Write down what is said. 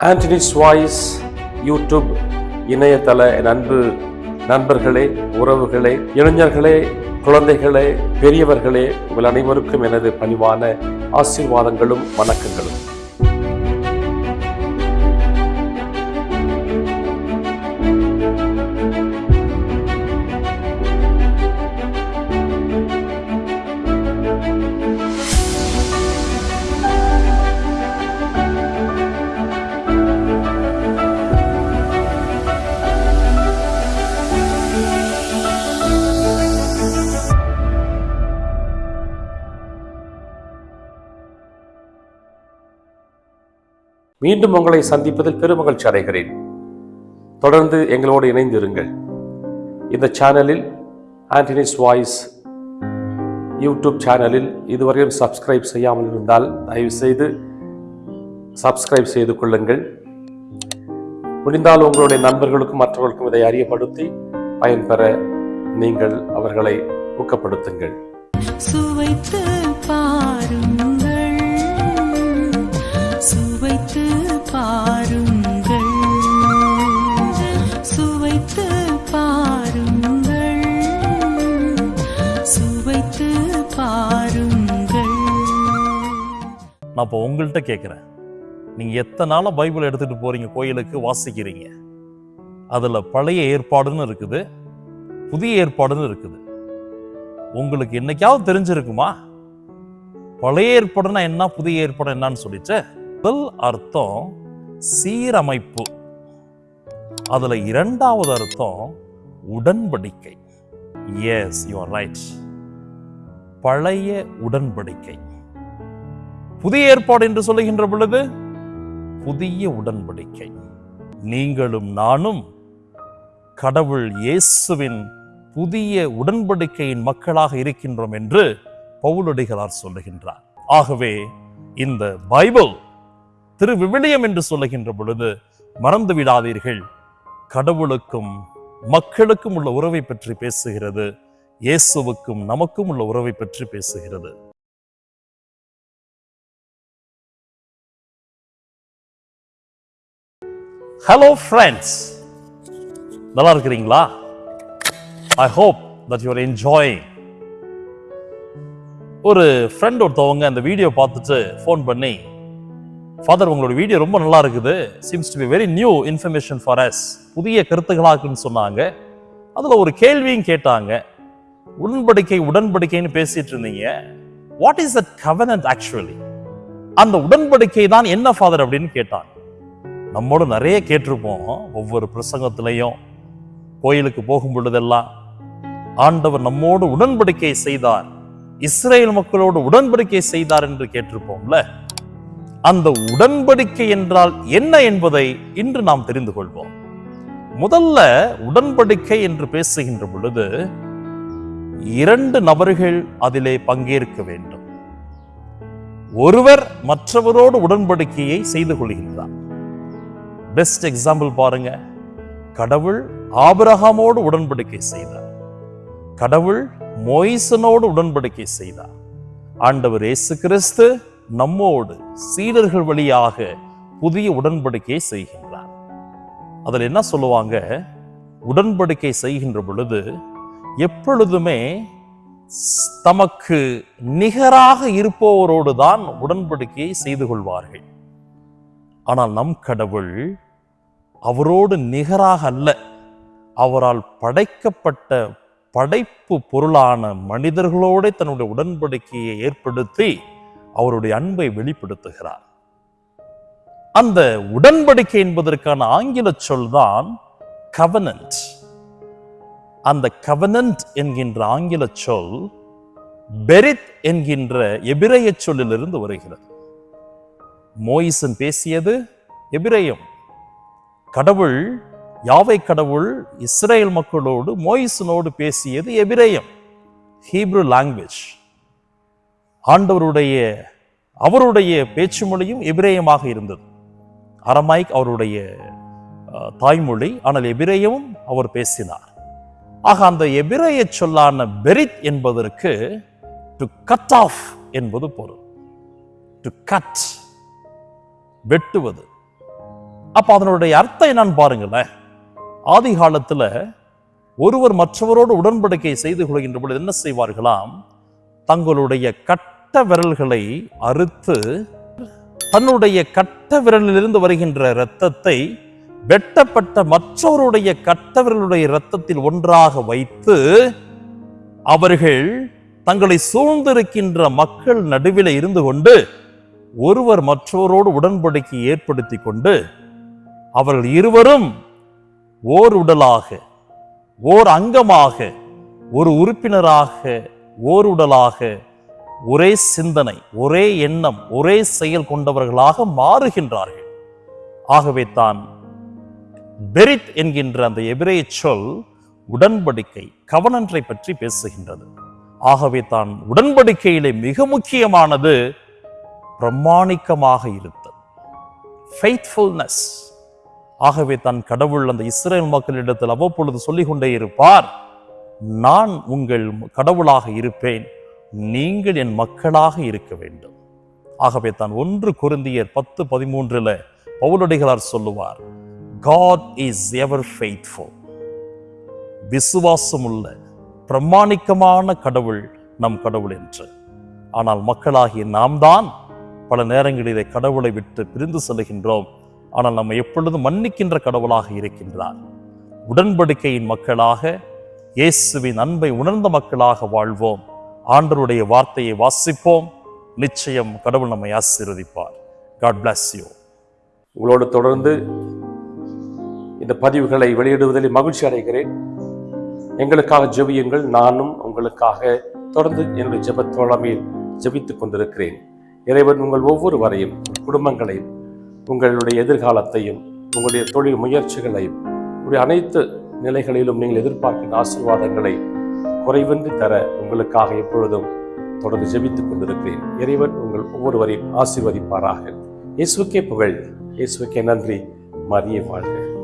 Anthony's voice YouTube இணையதள நண்பு அன்பு நண்பர்களே உறவுகளே இளைஞர்களே குழந்தைகளே பெரியவர்களே உங்கள் அனைவருக்கும் எனது பணிவான ஆசீர்வாதங்களும் வணக்கங்களும். மீண்டும் உங்களை சந்திப்பதில் பெருமகிழ்ச்சி அடைகிறேன். தொடர்ந்து எங்களோடு இணைந்திருங்கள். இந்த சேனலில் ஆண்டனிஸ் வாய்ஸ் யூடியூப் சேனலில் இதுவரையும் சப்ஸ்கிரைப் செய்யாமல் இருந்தால் தயவுசெய்து சப்ஸ்கிரைப் செய்து கொள்ளுங்கள். முடிந்தால் உங்களுடைய நண்பர்களுக்கும் மற்றவர்களுக்கும் இதை அறியப்படுத்தி பயன்பெற நீங்கள் அவர்களை ஊக்கப்படுத்துங்கள். சுவைத்து நான் இப்போ உங்கள்கிட்ட கேட்குறேன் நீங்கள் எத்தனை நாளாக பைபிள் எடுத்துகிட்டு போகிறீங்க கோயிலுக்கு வாசிக்கிறீங்க? அதில் பழைய ஏற்பாடுன்னு இருக்குது புதிய ஏற்பாடுன்னு இருக்குது. உங்களுக்கு என்னைக்காவது தெரிஞ்சிருக்குமா? பழைய ஏற்பாடுனா என்ன புதிய ஏற்பாடு என்னன்னு சொல்லிட்டு முதல் அர்த்தம் சீரமைப்பு. அதில் இரண்டாவது அர்த்தம் உடன்படிக்கை. எஸ் யூ ஆர் ரைட் பழைய உடன்படிக்கை. புதிய ஏற்பாடு என்று சொல்லுகின்ற பொழுது புதிய உடன்படிக்கை. நீங்களும் நானும் கடவுள் இயேசுவின் புதிய உடன்படிக்கையின் மக்களாக இருக்கின்றோம் என்று பவுலடிகளார் சொல்லுகின்றார். ஆகவே இந்த பைபிள் திரு விவிலியம் என்று சொல்லுகின்ற பொழுது மறந்து விடாதீர்கள். கடவுளுக்கும் மக்களுக்கும் உள்ள உறவை பற்றி பேசுகிறது. இயேசுவுக்கும் நமக்கும் உள்ள உறவை பற்றி பேசுகிறது. ஹலோ ஃப்ரெண்ட்ஸ் நல்லா இருக்கிறீங்களா I hope that you're enjoying ஒரு ஃப்ரெண்ட் ஒருத்தவங்க அந்த வீடியோ பார்த்துட்டு ஃபோன் பண்ணி ஃபாதர் உங்களோட வீடியோ ரொம்ப நல்லா இருக்குது seems to be very new information for us புதிய கருத்துக்களாக இருக்குன்னு சொன்னாங்க. அதில் ஒரு கேள்வியும் கேட்டாங்க. உடன்படிக்கை உடன்படிக்கைன்னு பேசிட்டு இருந்தீங்க. What is that covenant actually அந்த உடன்படிக்கை தான் என்ன ஃபாதர் அப்படின்னு கேட்டாங்க. நம்மோடு நிறைய கேட்டிருப்போம். ஒவ்வொரு பிரசங்கத்திலையும் கோயிலுக்கு போகும் பொழுதெல்லாம். ஆண்டவர் நம்மோடு உடன்படிக்கை செய்தார். இஸ்ரேல் மக்களோடு உடன்படிக்கை செய்தார் என்று கேட்டிருப்போம்ல? அந்த உடன்படிக்கை என்றால் என்ன என்பதை இன்று நாம் தெரிந்து கொள்வோம். முதல்ல உடன்படிக்கை என்று பேசுகின்ற பொழுது இரண்டு நபர்கள் அதிலே பங்கேற்க வேண்டும். ஒருவர் மற்றவரோடு உடன்படிக்கையை செய்து கொள்கின்றார். பெஸ்ட் எக்ஸாம்பிள் பாருங்க. கடவுள் ஆபிரகாமோடு உடன்படிக்கை செய்தார். கடவுள் மொய்சனோடு உடன்படிக்கை செய்தார். ஆண்டவர் இயேசு கிறிஸ்து நம்மோடு சீடர்கள் வழியாக புதிய உடன்படிக்கையை செய்கின்றார். அதில் என்ன சொல்லுவாங்க? உடன்படிக்கை செய்கின்ற பொழுது எப்பொழுதுமே தமக்கு நிகராக இருப்பவரோடு தான் உடன்படிக்கையை செய்து கொள்வார்கள். ஆனால் நம் கடவுள் அவரோடு நிகராக அல்ல. அவரால் படைக்கப்பட்ட படைப்பு பொருளான மனிதர்களோட தன்னுடைய உடன்படிக்கையை ஏற்படுத்தி அவருடைய அன்பை வெளிப்படுத்துகிறார். அந்த உடன்படிக்கை என்பதற்கான ஆங்கில சொல்தான் கவனன்ட் அந்த கவனன்ட் என்கின்ற ஆங்கில சொல் பெரித் என்கின்ற எபிரேய சொல்லிலிருந்து வருகிறது. மோயிசன் பேசியது எபிரேயம். கடவுள் யாவை கடவுள் இஸ்ரேல் மக்களோடு மோயிசனோடு பேசியது எபிரேயம் ஹீப்ரு லாங்குவேஜ். ஆண்டவருடைய அவருடைய பேச்சு மொழியும் எபிரேயமாக இருந்தது. அரமாய்க் அவருடைய தாய்மொழி ஆனால் எபிரேயமும் அவர் பேசினார். ஆக அந்த எபிரேய சொல்லான பெரித் என்பதற்கு டு கட் ஆஃப் என்பது பொருள். டு கட் வெட்டுவது. அப்போ அதனுடைய அர்த்தம் என்னன்னு பாருங்களேன். ஆதி காலத்தில் ஒருவர் மற்றவரோடு உடன்படிக்கை செய்து கொள்கின்ற பொழுது என்ன செய்வார்களாம்? தங்களுடைய கட்ட விரல்களை அறுத்து தன்னுடைய கட்ட விரலிலிருந்து வருகின்ற இரத்தத்தை வெட்டப்பட்ட மற்றவருடைய கட்ட விரலுடைய இரத்தத்தில் ஒன்றாக வைத்து அவர்கள் தங்களை சூழ்ந்திருக்கின்ற மக்கள் நடுவில் இருந்து கொண்டு ஒருவர் மற்றவரோடு உடன்படிக்கை ஏற்படுத்தி கொண்டு அவர்கள் இருவரும் ஓர் உடலாக ஓர் அங்கமாக ஒரு உறுப்பினராக ஓர் உடலாக ஒரே சிந்தனை ஒரே எண்ணம் ஒரே செயல் கொண்டவர்களாக மாறுகின்றார்கள். ஆகவே தான் பெரித் என்கின்ற அந்த எபிரேய சொல் உடன்படிக்கை கவனன்றை பற்றி பேசுகின்றது. ஆகவே தான் உடன்படிக்கையிலே மிக முக்கியமானது பிரமாணிக்கமாக இருத்தல் ஃபெய்த்ஃபுல்னஸ் ஆகவே தான் கடவுள் அந்த இஸ்ரேல் மக்களிடத்தில் அவ்வப்பொழுது சொல்லிக் கொண்டே இருப்பார் நான் உங்கள் கடவுளாக இருப்பேன் நீங்கள் என் மக்களாக இருக்க வேண்டும். ஆகவே தான் ஒன்று குருந்தியர் பத்து பதிமூன்றில் பவுலடிகளார் சொல்லுவார் காட் இஸ் எவர் ஃபெய்த்ஃபுல் விசுவாசமுள்ள பிரமாணிக்கமான கடவுள் நம் கடவுள் என்று. ஆனால் மக்களாகிய நாம் தான் பல நேரங்களிலே கடவுளை விட்டு பிரிந்து செல்கின்றோம் ஆனால் நம்ம எப்பொழுதும் மன்னிக்கின்ற கடவுளாக இருக்கின்றார். உடன்படிக்கையின் மக்களாக இயேசுவின் அன்பை உணர்ந்த மக்களாக வாழ்வோம். ஆண்டருடைய வார்த்தையை வாசிப்போம். நிச்சயம் கடவுள் நம்மை ஆசீர்வதிப்பார். காட் பிளஸ் யூ உங்களோடு தொடர்ந்து இந்த பதிவுகளை வெளியிடுவதில் மகிழ்ச்சி அடைகிறேன். எங்களுக்காக ஜெபியுங்கள். நானும் உங்களுக்காக தொடர்ந்து என்னுடைய ஜெபத் தோழமையில் ஜெபித்துக் கொண்டிருக்கிறேன். இறைவன் உங்கள் ஒவ்வொருவரையும் வரையும் குடும்பங்களையும் உங்களுடைய எதிர்காலத்தையும் உங்களுடைய தொழில் முயற்சிகளையும் உங்களுடைய அனைத்து நிலைகளிலும் நீங்கள் எதிர்பார்க்கின்ற ஆசீர்வாதங்களை குறைவின்றி தர உங்களுக்காக எப்பொழுதும் தொடர்ந்து ஜெபித்துக் கொண்டிருக்கிறேன். இறைவன் உங்கள் ஒவ்வொருவரையும் ஆசீர்வதிப்பாராக. இயேசுக்கே புகழ். இயேசுக்கே நன்றி. மரியே வாழ்க.